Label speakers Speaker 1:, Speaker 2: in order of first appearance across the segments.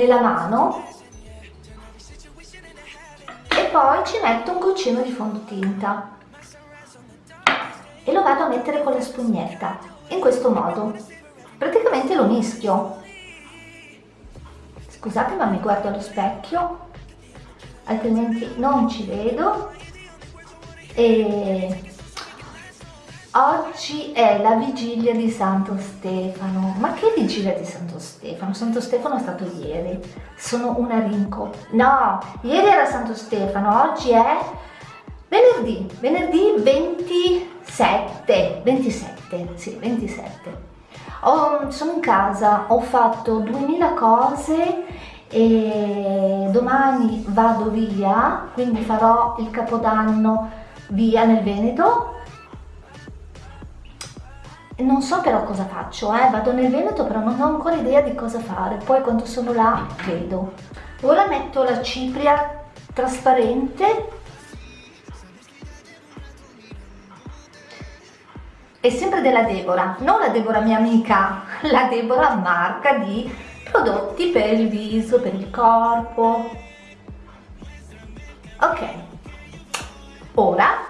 Speaker 1: nella mano e poi ci metto un goccino di fondotinta e lo vado a mettere con la spugnetta in questo modo. Praticamente lo mischio. Scusate ma mi guardo allo specchio altrimenti non ci vedo. E oggi è la vigilia di Santo Stefano. Ma che vigilia di Santo Stefano? Santo Stefano è stato ieri. Sono una rinco. No, ieri era Santo Stefano oggi è venerdì. Venerdì 27 27, sì 27 ho, sono in casa ho fatto 2000 cose e domani vado via quindi farò il capodanno via nel Veneto non so però cosa faccio, eh? vado nel Veneto però non ho ancora idea di cosa fare, poi quando sono là vedo. Ora metto la cipria trasparente e sempre della Deborah, non la Deborah mia amica, la Deborah marca di prodotti per il viso, per il corpo. Ok, ora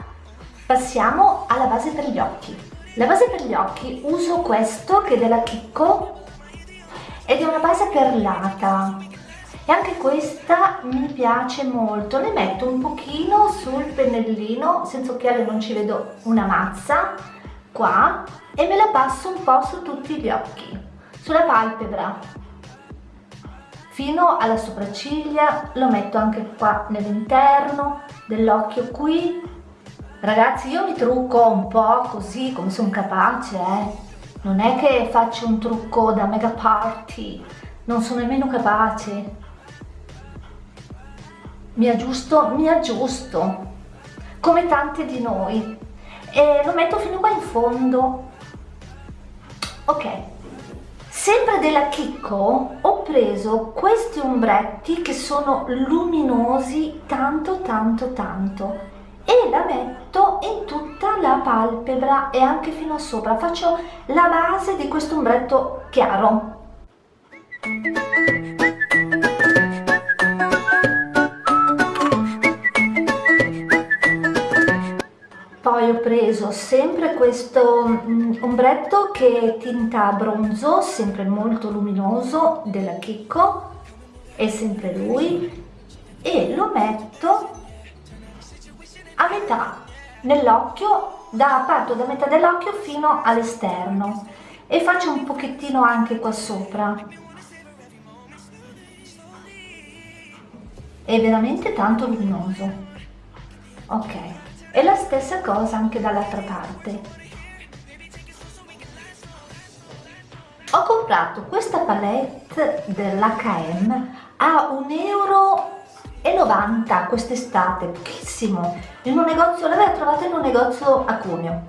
Speaker 1: passiamo alla base per gli occhi la base per gli occhi uso questo che è della Kiko ed è una base perlata. E anche questa mi piace molto. Ne metto un pochino sul pennellino senza occhiale non ci vedo una mazza qua e me la passo un po' su tutti gli occhi sulla palpebra. Fino alla sopracciglia lo metto anche qua nell'interno dell'occhio qui Ragazzi io mi trucco un po' così come sono capace, eh. Non è che faccio un trucco da mega party, non sono nemmeno capace. Mi aggiusto, mi aggiusto, come tante di noi. E lo metto fino qua in fondo. Ok. Sempre della Kiko ho preso questi ombretti che sono luminosi tanto tanto tanto e la metto in tutta la palpebra e anche fino a sopra. Faccio la base di questo ombretto chiaro. Poi ho preso sempre questo mm, ombretto che è tinta bronzo sempre molto luminoso della Kiko è sempre lui e lo metto a metà nell'occhio, da parto da metà dell'occhio fino all'esterno e faccio un pochettino anche qua sopra. È veramente tanto luminoso. Ok, e la stessa cosa anche dall'altra parte. Ho comprato questa palette dell'H&M a 1,90 euro quest'estate, pochissimo in un negozio, l'aveva trovata in un negozio a Cuneo.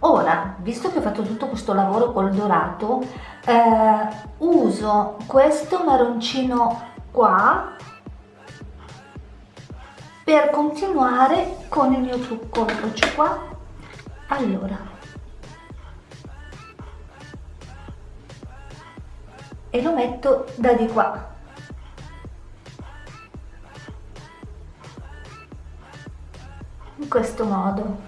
Speaker 1: Ora, visto che ho fatto tutto questo lavoro col dorato, eh, uso questo marroncino qua per continuare con il mio trucco. Eccoci qua. Allora. E lo metto da di qua. In questo modo.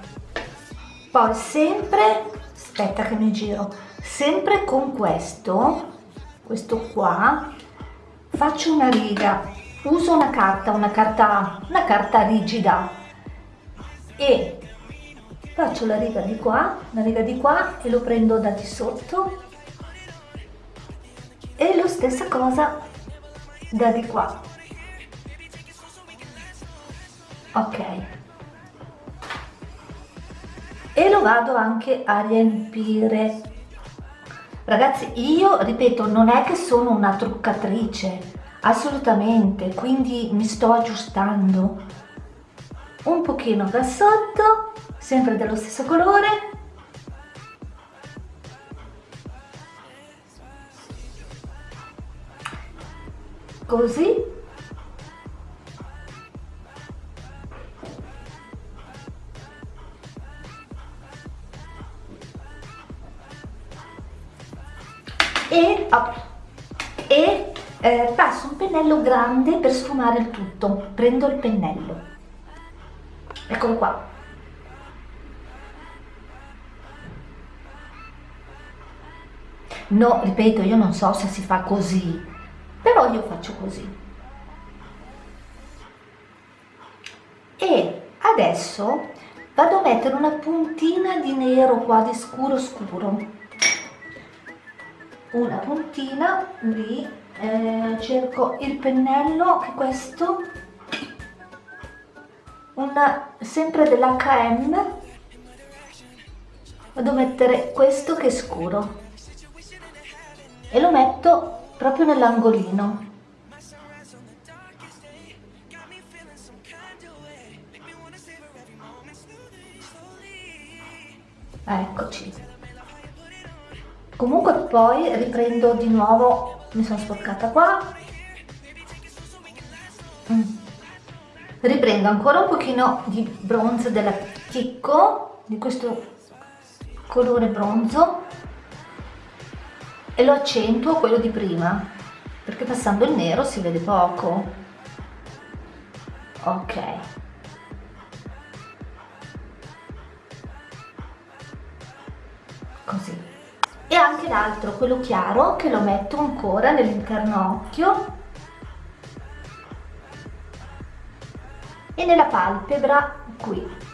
Speaker 1: Poi sempre aspetta che mi giro sempre con questo questo qua faccio una riga uso una carta una carta una carta rigida e faccio la riga di qua la riga di qua e lo prendo da di sotto. E lo stessa cosa da di qua. Ok e lo vado anche a riempire. Ragazzi io ripeto non è che sono una truccatrice assolutamente quindi mi sto aggiustando un pochino da sotto sempre dello stesso colore. Così e, e eh, passo un pennello grande per sfumare il tutto. Prendo il pennello. Eccolo qua. No ripeto io non so se si fa così però io faccio così. E adesso vado a mettere una puntina di nero qua di scuro scuro una puntina lì eh, cerco il pennello che questo una sempre dell'H&M vado a mettere questo che è scuro e lo metto proprio nell'angolino. Eccoci comunque poi riprendo di nuovo mi sono sporcata qua. Mm. riprendo ancora un pochino di bronzo della Chicco di questo colore bronzo e lo accentuo quello di prima perché passando il nero si vede poco. Ok. Così e anche l'altro quello chiaro che lo metto ancora nell'interno occhio. E nella palpebra qui.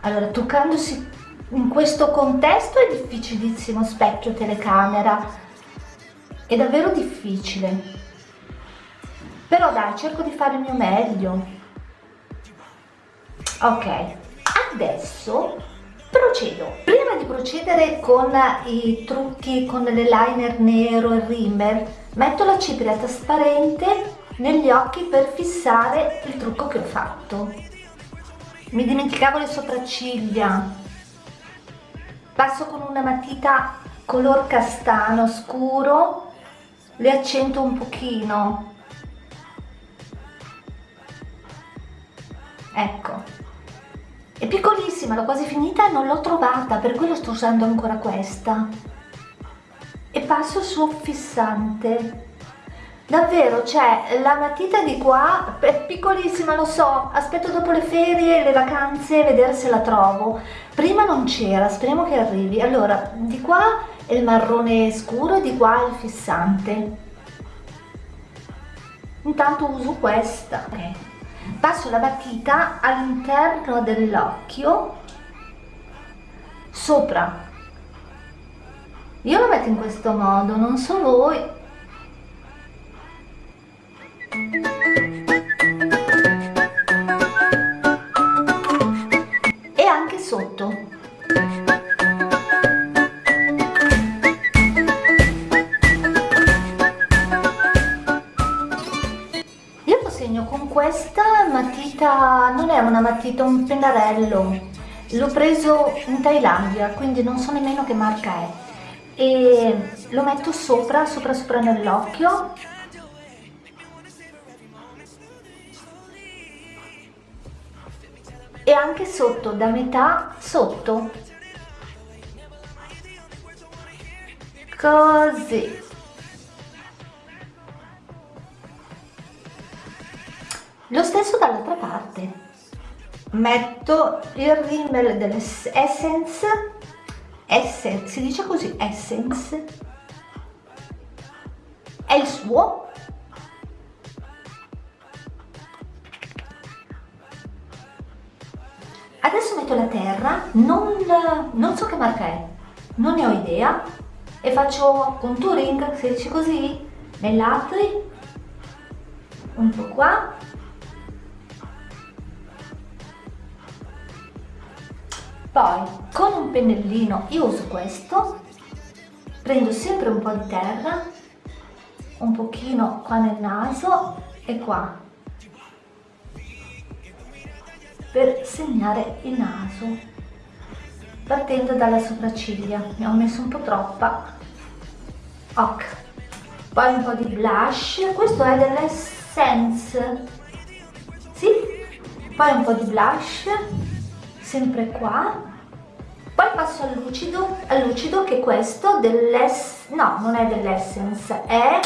Speaker 1: Allora toccandosi in questo contesto è difficilissimo specchio telecamera. È davvero difficile. Però dai cerco di fare il mio meglio. Ok adesso procedo. Prima di procedere con i trucchi con l'eyeliner nero e rimmer metto la cipria trasparente negli occhi per fissare il trucco che ho fatto. Mi dimenticavo le sopracciglia. Passo con una matita color castano scuro le accento un pochino. Ecco è piccolissima, l'ho quasi finita e non l'ho trovata, per quello sto usando ancora questa. E passo sul fissante. Davvero, cioè, la matita di qua è piccolissima, lo so, aspetto dopo le ferie, le vacanze, vedere se la trovo. Prima non c'era, speriamo che arrivi. Allora, di qua è il marrone scuro e di qua il fissante. Intanto uso questa. Okay passo la matita all'interno dell'occhio sopra. Io lo metto in questo modo non so voi matita non è una matita, un pennarello. L'ho preso in Thailandia quindi non so nemmeno che marca è. E lo metto sopra, sopra sopra nell'occhio. E anche sotto, da metà sotto. Così metto il rimel dell'essence essence si dice così essence. È il suo. Adesso metto la terra non, non so che marca è non ne ho idea. E faccio contouring si dice così nei un po' qua poi con un pennellino io uso questo prendo sempre un po' di terra un pochino qua nel naso e qua per segnare il naso partendo dalla sopracciglia. Ne ho messo un po' troppa. Ok. Poi un po' di blush. Questo è dell'essence. Sì? Poi un po' di blush sempre qua. Poi passo al lucido al lucido che è questo dell'ess no non è dell'essence è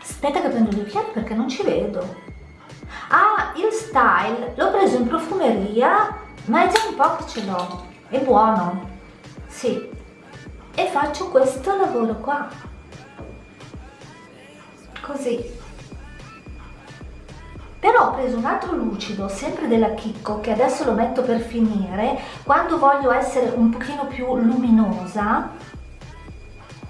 Speaker 1: aspetta che prendo gli occhiali perché non ci vedo. Ah il style l'ho preso in profumeria ma è già un po' che ce l'ho è buono. Sì. E faccio questo lavoro qua. Così però ho preso un altro lucido sempre della Chicco che adesso lo metto per finire quando voglio essere un pochino più luminosa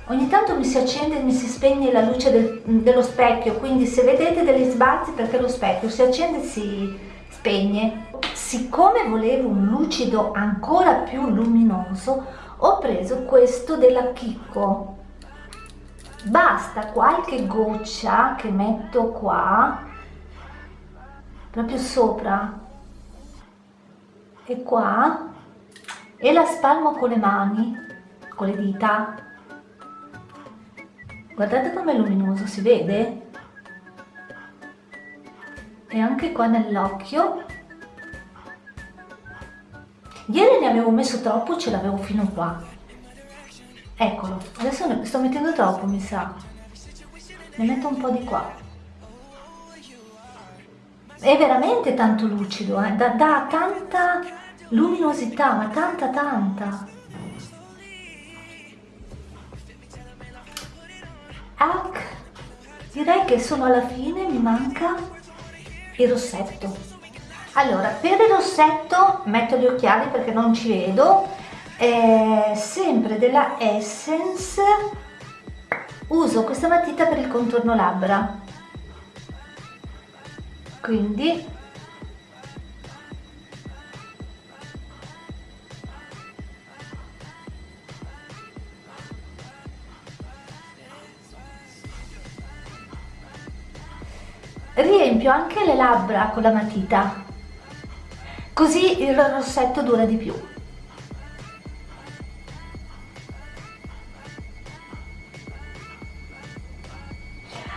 Speaker 1: ogni tanto mi si accende e mi si spegne la luce del, dello specchio quindi se vedete degli sbalzi perché lo specchio si accende e si spegne. Siccome volevo un lucido ancora più luminoso ho preso questo della Chicco. Basta qualche goccia che metto qua proprio sopra. E qua e la spalmo con le mani con le dita. Guardate com'è luminoso si vede? E anche qua nell'occhio. Ieri ne avevo messo troppo ce l'avevo fino qua. Eccolo adesso ne sto mettendo troppo mi sa. Ne metto un po' di qua è veramente tanto lucido, eh? dà, dà tanta luminosità, ma tanta tanta. Ach, direi che sono alla fine, mi manca il rossetto. Allora, per il rossetto metto gli occhiali perché non ci vedo, eh, sempre della Essence, uso questa matita per il contorno labbra quindi riempio anche le labbra con la matita così il rossetto dura di più.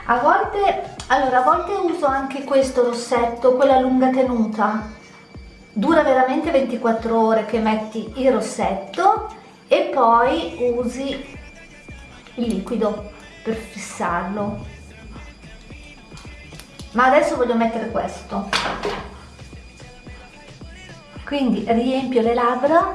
Speaker 1: A volte allora a volte uso anche questo rossetto quella lunga tenuta. Dura veramente 24 ore che metti il rossetto e poi usi il liquido per fissarlo. Ma adesso voglio mettere questo. Quindi riempio le labbra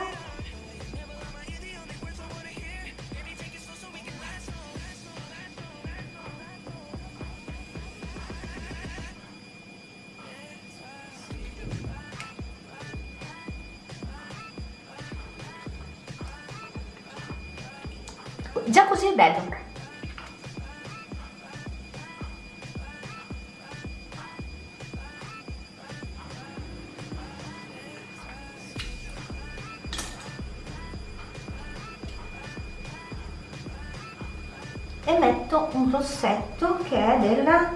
Speaker 1: un rossetto che è della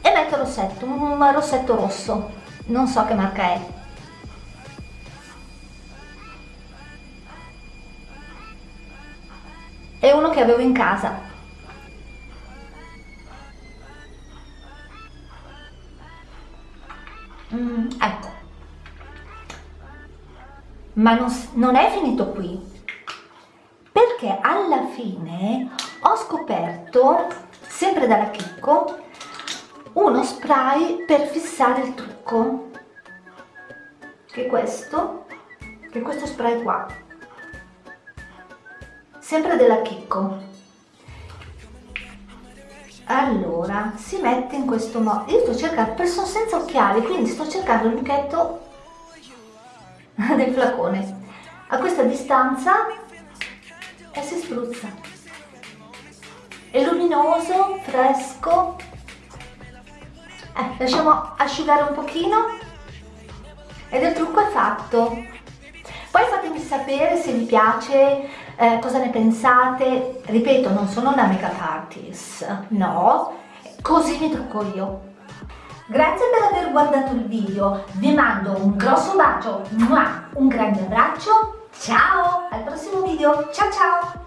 Speaker 1: e metto rossetto un rossetto rosso. Non so che marca è. È uno che avevo in casa. Mm, ecco. Ma non, non è finito qui alla fine ho scoperto sempre dalla Chicco uno spray per fissare il trucco che è questo che è questo spray qua. Sempre della Chicco. Allora si mette in questo modo io sto cercando sono senza occhiali quindi sto cercando il lucchetto del flacone. A questa distanza e si spruzza. È luminoso fresco. Eh, lasciamo asciugare un pochino. Ed il trucco è fatto. Poi fatemi sapere se vi piace eh, cosa ne pensate. Ripeto non sono una make up artist no. Così mi trucco io. Grazie per aver guardato il video. Vi mando un grosso bacio un grande abbraccio ¡Chao! Al próximo video. ¡Chao, chao!